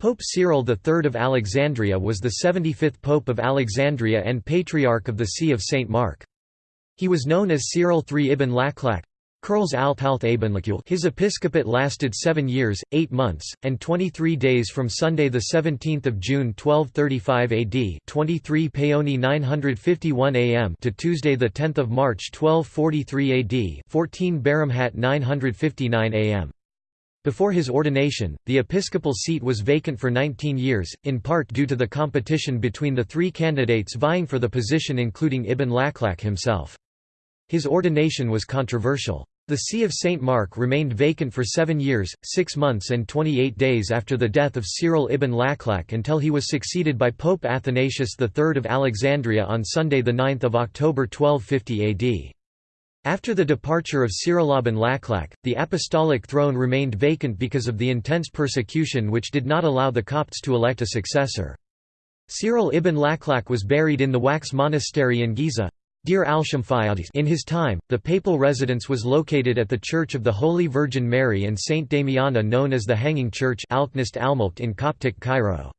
Pope Cyril III of Alexandria was the 75th Pope of Alexandria and Patriarch of the See of St. Mark. He was known as Cyril III ibn Laklak his episcopate lasted seven years, eight months, and 23 days from Sunday 17 June 1235 AD 23 Paoni 951 AM to Tuesday 10 March 1243 AD 14 Baramhat 959 AM. Before his ordination, the episcopal seat was vacant for 19 years, in part due to the competition between the three candidates vying for the position including Ibn Laklak himself. His ordination was controversial. The See of St. Mark remained vacant for seven years, six months and 28 days after the death of Cyril ibn Laklak until he was succeeded by Pope Athanasius III of Alexandria on Sunday 9 October 1250 AD. After the departure of Cyril ibn Laklak, the apostolic throne remained vacant because of the intense persecution which did not allow the Copts to elect a successor. Cyril ibn Laklak was buried in the Wax Monastery in Giza, in his time, the papal residence was located at the Church of the Holy Virgin Mary and Saint Damiana known as the Hanging Church in Coptic Cairo.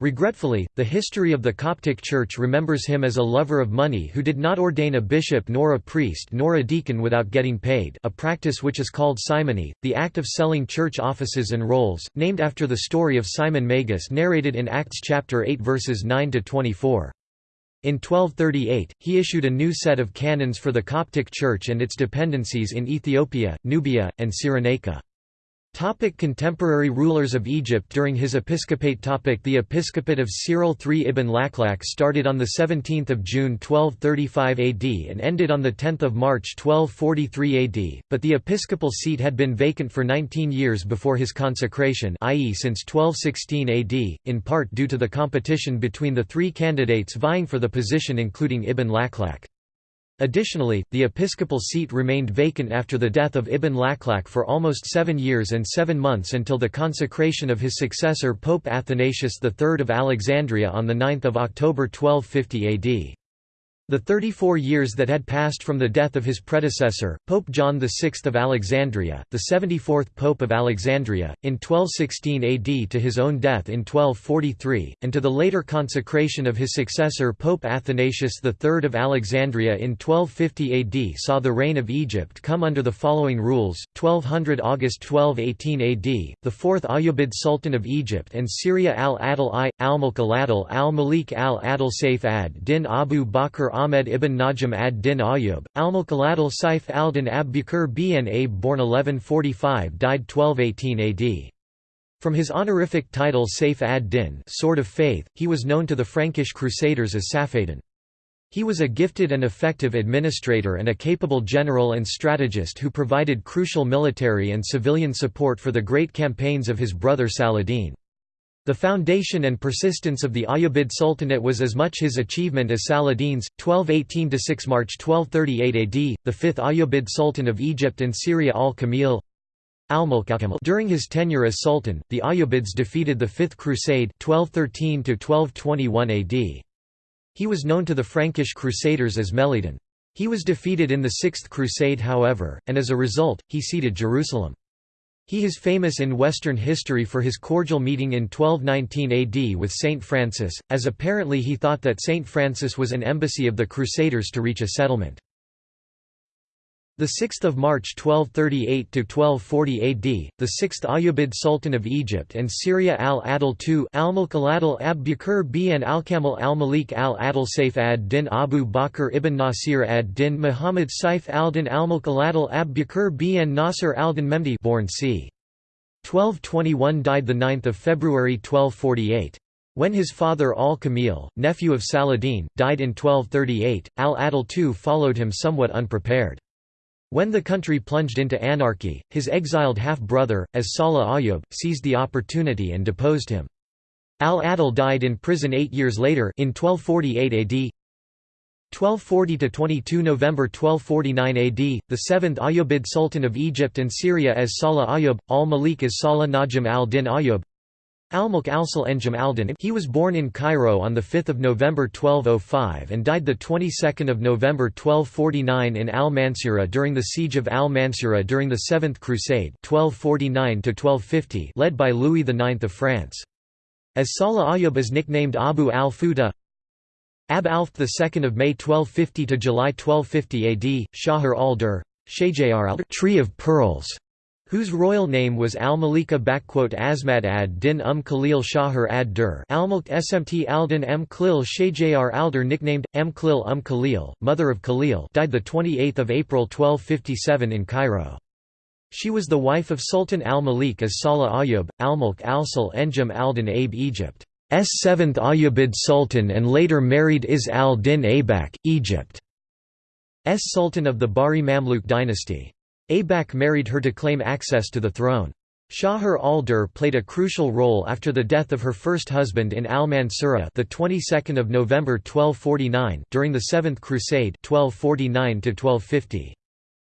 Regretfully, the history of the Coptic Church remembers him as a lover of money who did not ordain a bishop nor a priest nor a deacon without getting paid a practice which is called simony, the act of selling church offices and roles, named after the story of Simon Magus narrated in Acts chapter 8 verses 9–24. In 1238, he issued a new set of canons for the Coptic Church and its dependencies in Ethiopia, Nubia, and Cyrenaica. Topic contemporary rulers of Egypt During his episcopate topic The episcopate of Cyril III ibn Laklak started on 17 June 1235 AD and ended on 10 March 1243 AD, but the episcopal seat had been vacant for 19 years before his consecration i.e. since 1216 AD, in part due to the competition between the three candidates vying for the position including Ibn Laklak. Additionally, the episcopal seat remained vacant after the death of Ibn Laklak for almost seven years and seven months until the consecration of his successor Pope Athanasius III of Alexandria on 9 October 1250 AD. The 34 years that had passed from the death of his predecessor, Pope John VI of Alexandria, the 74th Pope of Alexandria, in 1216 AD to his own death in 1243, and to the later consecration of his successor Pope Athanasius III of Alexandria in 1250 AD saw the reign of Egypt come under the following rules, 1200 August 1218 AD, the fourth Ayyubid Sultan of Egypt and Syria al-Adil I, al-Mulk al-Adil al-Malik al-Adil Saif ad-Din Abu Bakr Ahmed ibn Najm ad-Din Ayyub, al-Mulkaladil Saif al-Din ab-Bukr bin Abe born 1145 died 1218 AD. From his honorific title Saif ad-Din Sword of Faith, he was known to the Frankish Crusaders as Safadin. He was a gifted and effective administrator and a capable general and strategist who provided crucial military and civilian support for the great campaigns of his brother Saladin. The foundation and persistence of the Ayyubid Sultanate was as much his achievement as Saladin's. 1218–6 March 1238 AD, the fifth Ayyubid Sultan of Egypt and Syria al-Kamil During his tenure as Sultan, the Ayyubids defeated the Fifth Crusade 1213 AD. He was known to the Frankish Crusaders as Meledin. He was defeated in the Sixth Crusade however, and as a result, he ceded Jerusalem. He is famous in Western history for his cordial meeting in 1219 AD with Saint Francis, as apparently he thought that Saint Francis was an embassy of the Crusaders to reach a settlement. The 6th of March 1238 to 1240 AD, the 6th Ayyubid Sultan of Egypt and Syria al-Adil II al-Mulk al-Adil ab Bukr bin al-Kamil al-Malik al-Adil Saif ad-Din Abu Bakr ibn Nasir ad-Din Muhammad Saif al-Din al-Mulk al-Adil ab Bukr bin Nasir al-Din Memdi born c. 1221 died the 9 February 1248. When his father al-Kamil, nephew of Saladin, died in 1238, al-Adil II followed him somewhat unprepared. When the country plunged into anarchy, his exiled half-brother, as Salah Ayyub, seized the opportunity and deposed him. Al-Adil died in prison eight years later in 1248 AD. 1240–22 November 1249 AD, the seventh Ayyubid Sultan of Egypt and Syria as Salah Ayyub, al-Malik as Salah Najm al-Din Ayyub, Al-Mulk al-Sul Enjam al-Din He was born in Cairo on 5 November 1205 and died 22 November 1249 in al-Mansura during the siege of al-Mansura during the Seventh Crusade 1249 led by Louis IX of France. As Salah Ayyub is nicknamed Abu al-Futa Ab Alf II of May 1250 to July 1250 AD, Shahr al-Dur, al Tree of Pearls, whose royal name was al-Malika Asmat ad-Din um Khalil Shahr ad-Dur al-Mulk Smt al-Din m Khlil Shajr al-Dur nicknamed, M Khlil um Khalil, mother of Khalil died 28 April 1257 in Cairo. She was the wife of Sultan al-Malik as Salah Ayyub, al-Mulk al-Sul Enjam al-Din Abe Egypt's seventh Ayyubid Sultan and later married Is al-Din Aibak, Egypt's Sultan of the Bahri Mamluk dynasty. Aibak married her to claim access to the throne. Shahr al-Dur played a crucial role after the death of her first husband in al-Mansura the 22nd of November 1249 during the Seventh Crusade 1249 1250.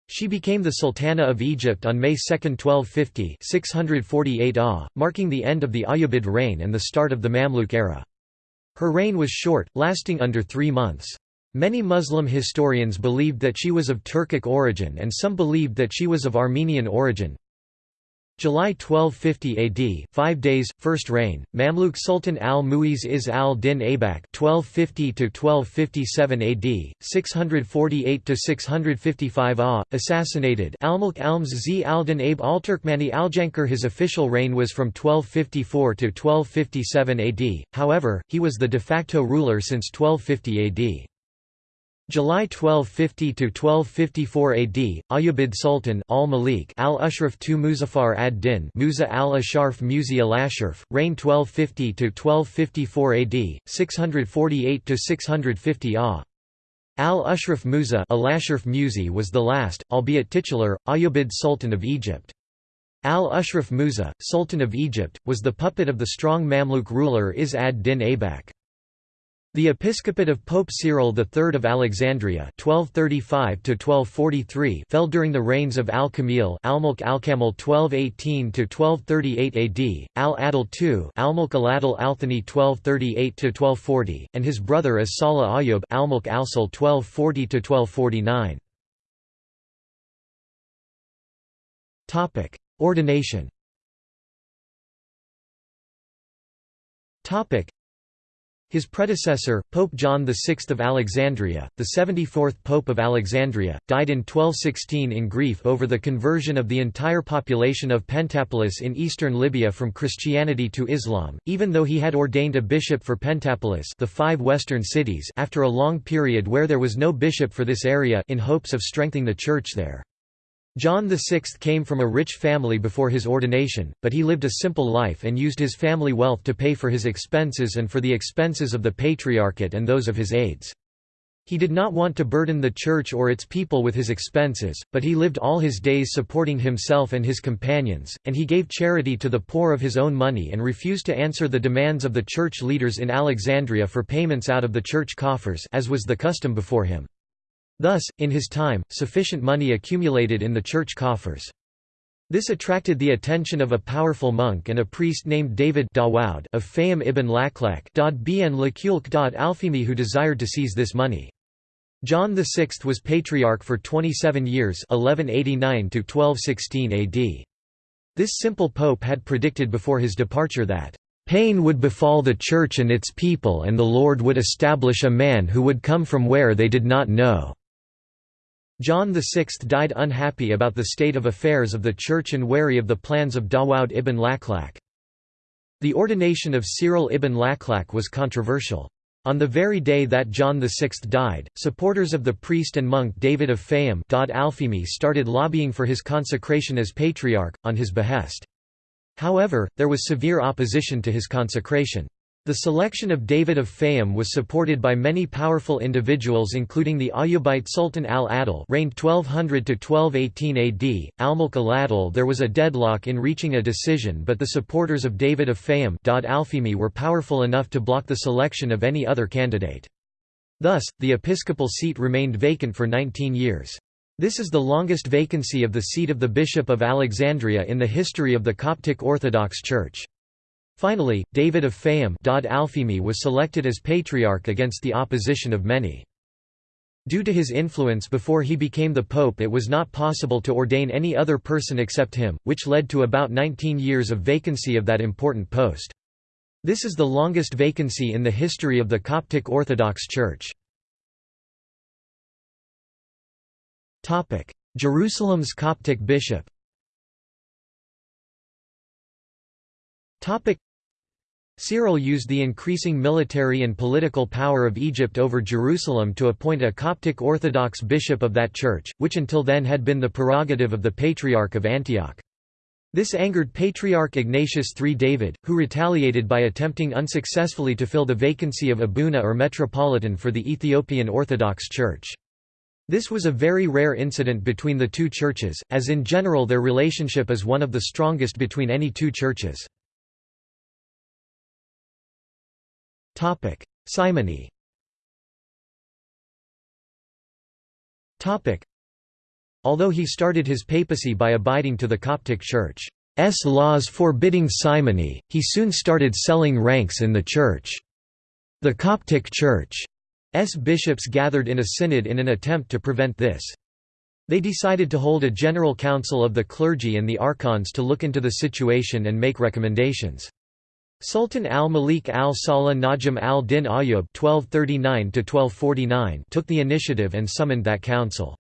She became the Sultana of Egypt on May 2, 1250 648 AH, marking the end of the Ayyubid reign and the start of the Mamluk era. Her reign was short, lasting under three months. Many Muslim historians believed that she was of Turkic origin and some believed that she was of Armenian origin. July 1250 AD, 5 days, first reign, Mamluk Sultan al-Mu'iz Is al-Din Aibak (1250–1257 AD, 648–655 AH), assassinated. Al-Mulk Alms Z al-Din Aib al-Turkmani al-Jankar His official reign was from 1254 to 1257 AD. However, he was the de facto ruler since 1250 AD. July 1250 to 1254 AD, Ayyubid Sultan al-Malik al-Ashraf II Muzaffar ad-Din Musa al-Asharf Muzi al-Ashraf, reign 1250 to 1254 AD, 648 to 650 AH. Al-Ashraf Musa al-Ashraf Muzi was the last, albeit titular, Ayyubid Sultan of Egypt. Al-Ashraf Musa, Sultan of Egypt, was the puppet of the strong Mamluk ruler Is ad-Din Aibak. The episcopate of Pope Cyril III of Alexandria (1235–1243) fell during the reigns of Al-Kamil (Almulk Al-Kamil 1218–1238 AD), Al-Adil II (Almulk Al-Adil Al-Thani 1238–1240), and his brother as Salah Ayyub (Almulk Al-Sul 1240–1249). Topic: Ordination. Topic. His predecessor, Pope John VI of Alexandria, the 74th Pope of Alexandria, died in 1216 in grief over the conversion of the entire population of Pentapolis in eastern Libya from Christianity to Islam, even though he had ordained a bishop for Pentapolis the five western cities after a long period where there was no bishop for this area in hopes of strengthening the church there. John VI came from a rich family before his ordination, but he lived a simple life and used his family wealth to pay for his expenses and for the expenses of the Patriarchate and those of his aides. He did not want to burden the church or its people with his expenses, but he lived all his days supporting himself and his companions, and he gave charity to the poor of his own money and refused to answer the demands of the church leaders in Alexandria for payments out of the church coffers as was the custom before him. Thus, in his time, sufficient money accumulated in the church coffers. This attracted the attention of a powerful monk and a priest named David Dawoud of Fayyum ibn Laklak Alfimi who desired to seize this money. John VI was patriarch for 27 years 1189 AD. This simple pope had predicted before his departure that, Pain would befall the Church and its people and the Lord would establish a man who would come from where they did not know. John VI died unhappy about the state of affairs of the church and wary of the plans of Dawoud ibn Laklak. The ordination of Cyril ibn Laklak was controversial. On the very day that John VI died, supporters of the priest and monk David of Fayyum started lobbying for his consecration as patriarch, on his behest. However, there was severe opposition to his consecration. The selection of David of Fayyum was supported by many powerful individuals including the Ayyubite Sultan al-Adil reigned 1200–1218 AD, al-Mulk al-Adil there was a deadlock in reaching a decision but the supporters of David of Fayyum were powerful enough to block the selection of any other candidate. Thus, the episcopal seat remained vacant for 19 years. This is the longest vacancy of the seat of the Bishop of Alexandria in the history of the Coptic Orthodox Church. Finally, David of Fayyum was selected as patriarch against the opposition of many. Due to his influence before he became the pope it was not possible to ordain any other person except him, which led to about 19 years of vacancy of that important post. This is the longest vacancy in the history of the Coptic Orthodox Church. Jerusalem's Coptic bishop Cyril used the increasing military and political power of Egypt over Jerusalem to appoint a Coptic Orthodox bishop of that church, which until then had been the prerogative of the Patriarch of Antioch. This angered Patriarch Ignatius III David, who retaliated by attempting unsuccessfully to fill the vacancy of Abuna or Metropolitan for the Ethiopian Orthodox Church. This was a very rare incident between the two churches, as in general their relationship is one of the strongest between any two churches. Simony Although he started his papacy by abiding to the Coptic Church's laws forbidding simony, he soon started selling ranks in the Church. The Coptic Church's bishops gathered in a synod in an attempt to prevent this. They decided to hold a general council of the clergy and the archons to look into the situation and make recommendations. Sultan al-Malik al-Salah Najm al-Din Ayyub took the initiative and summoned that council.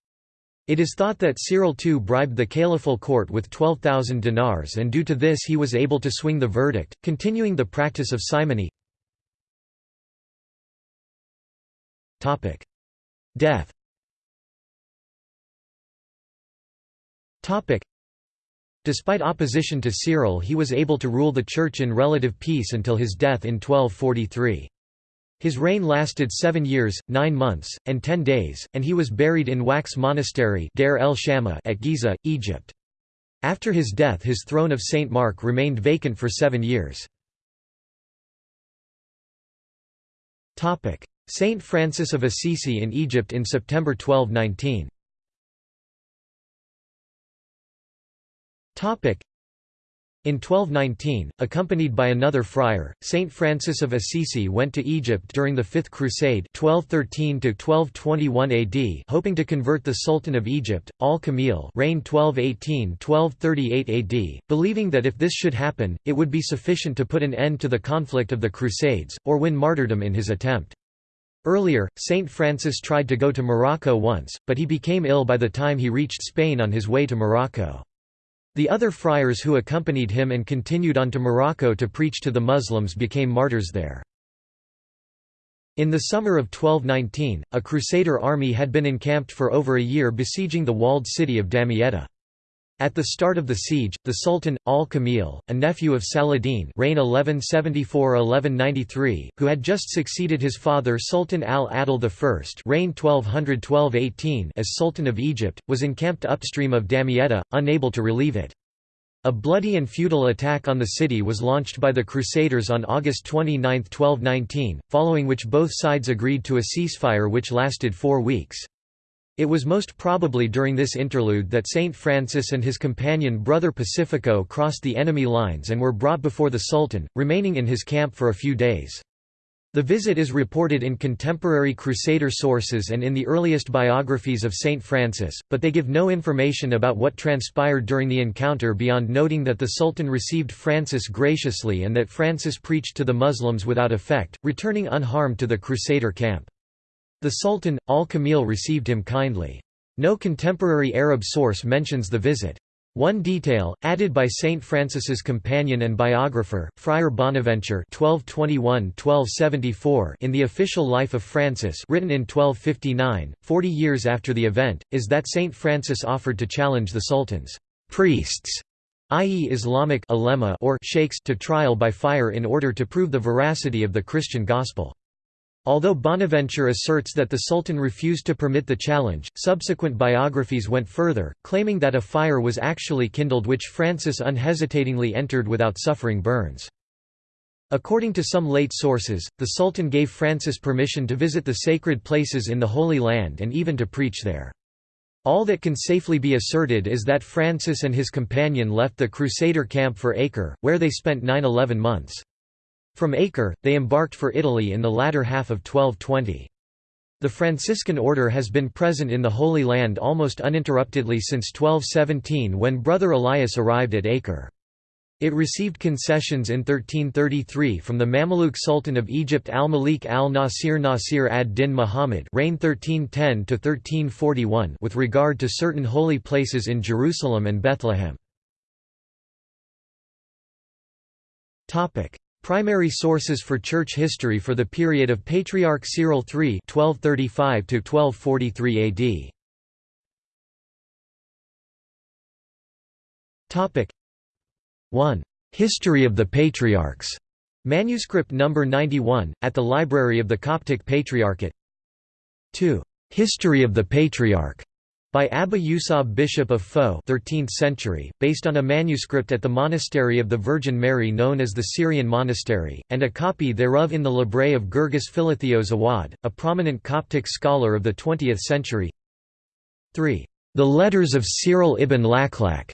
It is thought that Cyril II bribed the caliphal court with 12,000 dinars and due to this he was able to swing the verdict, continuing the practice of simony. Death Despite opposition to Cyril he was able to rule the church in relative peace until his death in 1243. His reign lasted seven years, nine months, and ten days, and he was buried in Wax Monastery el at Giza, Egypt. After his death his throne of St. Mark remained vacant for seven years. Saint Francis of Assisi in Egypt in September 1219 in 1219, accompanied by another friar, Saint Francis of Assisi went to Egypt during the Fifth Crusade 1213 AD hoping to convert the Sultan of Egypt, al-Kamil reigned 1218–1238 AD, believing that if this should happen, it would be sufficient to put an end to the conflict of the Crusades, or win martyrdom in his attempt. Earlier, Saint Francis tried to go to Morocco once, but he became ill by the time he reached Spain on his way to Morocco. The other friars who accompanied him and continued on to Morocco to preach to the Muslims became martyrs there. In the summer of 1219, a Crusader army had been encamped for over a year besieging the walled city of Damietta. At the start of the siege, the Sultan, al-Kamil, a nephew of Saladin reign 1174–1193, who had just succeeded his father Sultan al-Adil I reign 1212–18 as Sultan of Egypt, was encamped upstream of Damietta, unable to relieve it. A bloody and futile attack on the city was launched by the Crusaders on August 29, 1219, following which both sides agreed to a ceasefire which lasted four weeks. It was most probably during this interlude that Saint Francis and his companion Brother Pacifico crossed the enemy lines and were brought before the Sultan, remaining in his camp for a few days. The visit is reported in contemporary Crusader sources and in the earliest biographies of Saint Francis, but they give no information about what transpired during the encounter beyond noting that the Sultan received Francis graciously and that Francis preached to the Muslims without effect, returning unharmed to the Crusader camp. The Sultan, al-Kamil received him kindly. No contemporary Arab source mentions the visit. One detail, added by Saint Francis's companion and biographer, Friar Bonaventure (1221–1274) in the Official Life of Francis, written in 1259, 40 years after the event, is that Saint Francis offered to challenge the Sultan's priests, i.e., Islamic or sheikhs, to trial by fire in order to prove the veracity of the Christian gospel. Although Bonaventure asserts that the Sultan refused to permit the challenge, subsequent biographies went further, claiming that a fire was actually kindled which Francis unhesitatingly entered without suffering burns. According to some late sources, the Sultan gave Francis permission to visit the sacred places in the Holy Land and even to preach there. All that can safely be asserted is that Francis and his companion left the Crusader camp for Acre, where they spent 9–11 months. From Acre, they embarked for Italy in the latter half of 1220. The Franciscan order has been present in the Holy Land almost uninterruptedly since 1217 when Brother Elias arrived at Acre. It received concessions in 1333 from the Mamluk Sultan of Egypt al-Malik al-Nasir Nasir ad-Din Muhammad reigned 1310 with regard to certain holy places in Jerusalem and Bethlehem. Primary sources for church history for the period of Patriarch Cyril III 1235 to 1243 AD Topic 1. History of the Patriarchs. Manuscript number 91 at the Library of the Coptic Patriarchate. 2. History of the Patriarch by Abba Yusab Bishop of Fo 13th century, based on a manuscript at the Monastery of the Virgin Mary known as the Syrian Monastery, and a copy thereof in the Libre of Gurgis Philotheos Awad, a prominent Coptic scholar of the 20th century 3. The Letters of Cyril ibn Laklak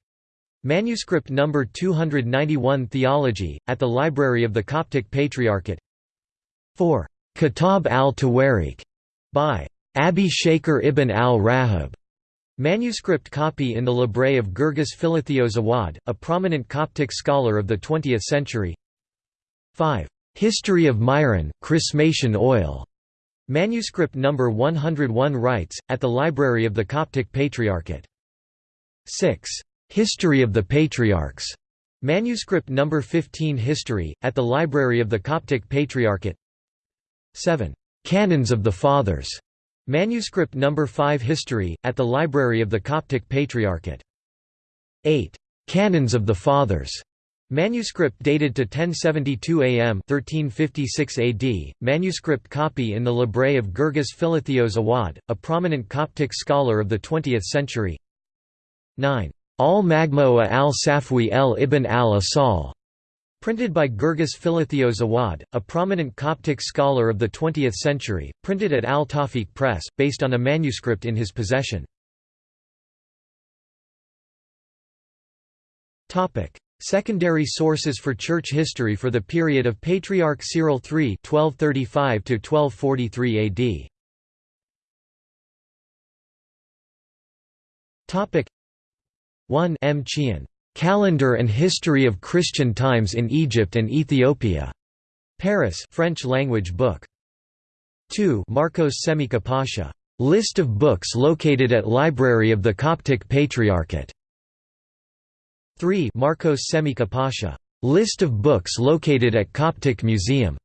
Manuscript number 291 Theology, at the Library of the Coptic Patriarchate 4. Kitab al-Tawarik, by Abi Shaker ibn al-Rahab. Manuscript copy in the Libre of Gurgis Philotheos Awad, a prominent Coptic scholar of the 20th century 5. History of Myron, Chrismation oil. Manuscript number 101 writes, at the Library of the Coptic Patriarchate. 6. History of the Patriarchs. Manuscript number 15 History, at the Library of the Coptic Patriarchate 7. Canons of the Fathers. Manuscript number 5 History, at the Library of the Coptic Patriarchate 8. Canons of the Fathers. Manuscript dated to 1072 AM 1356 AD, manuscript copy in the Libre of Gurgis Philotheos Awad, a prominent Coptic scholar of the 20th century 9. Al-Magmo'a al-Safwi el ibn al-Asal, printed by Gurgis Philotheos Awad, a prominent Coptic scholar of the 20th century, printed at Al-Tawfiq Press, based on a manuscript in his possession. Secondary sources for church history for the period of Patriarch Cyril III 1235 1243 AD 1 M. Chian, "'Calendar and History of Christian Times in Egypt and Ethiopia' Paris French language book. 2 Marcos Simaika Pasha, "'List of books located at Library of the Coptic Patriarchate' 3 Marcos Simaika Pasha, "'List of books located at Coptic Museum'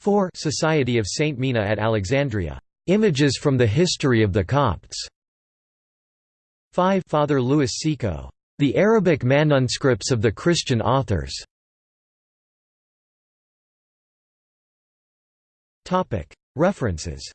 4 Society of Saint Mina at Alexandria, "'Images from the History of the Copts' 5 Father Louis Seco. The Arabic manuscripts of the Christian authors. References